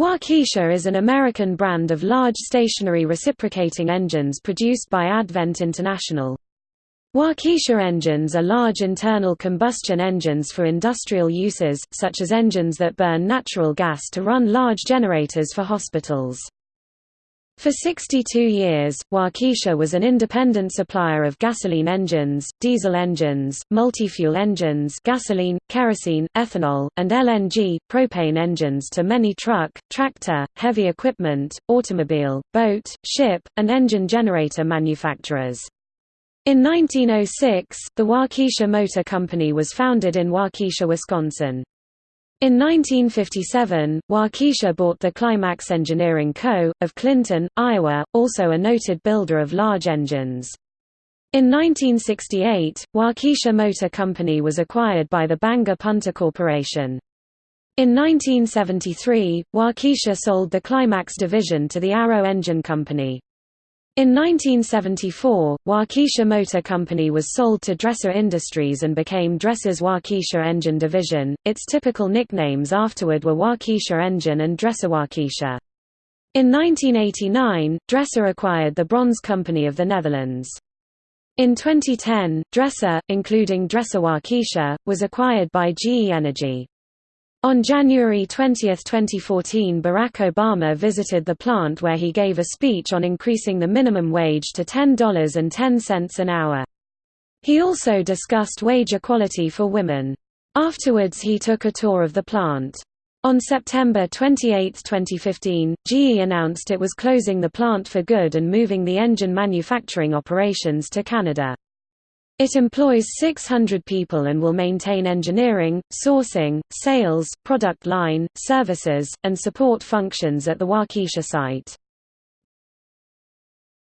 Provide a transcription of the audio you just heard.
Waukesha is an American brand of large stationary reciprocating engines produced by Advent International. Waukesha engines are large internal combustion engines for industrial uses, such as engines that burn natural gas to run large generators for hospitals. For 62 years, Waukesha was an independent supplier of gasoline engines, diesel engines, multi-fuel engines gasoline, kerosene, ethanol, and LNG, propane engines to many truck, tractor, heavy equipment, automobile, boat, ship, and engine generator manufacturers. In 1906, the Waukesha Motor Company was founded in Waukesha, Wisconsin. In 1957, Waukesha bought the Climax Engineering Co., of Clinton, Iowa, also a noted builder of large engines. In 1968, Waukesha Motor Company was acquired by the Bangor Punta Corporation. In 1973, Waukesha sold the Climax division to the Arrow Engine Company. In 1974, Waukesha Motor Company was sold to Dresser Industries and became Dresser's Waukesha Engine Division. Its typical nicknames afterward were Waukesha Engine and Dresser Waukesha. In 1989, Dresser acquired the Brons Company of the Netherlands. In 2010, Dresser, including Dresser Waukesha, was acquired by GE Energy. On January 20, 2014 Barack Obama visited the plant where he gave a speech on increasing the minimum wage to $10.10 an hour. He also discussed wage equality for women. Afterwards he took a tour of the plant. On September 28, 2015, GE announced it was closing the plant for good and moving the engine manufacturing operations to Canada. It employs 600 people and will maintain engineering, sourcing, sales, product line, services, and support functions at the Waukesha site.